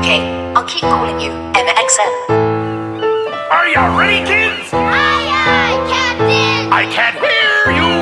Okay, I'll keep calling you Emma Are you ready, kids? Aye, aye, Captain! I can't hear you!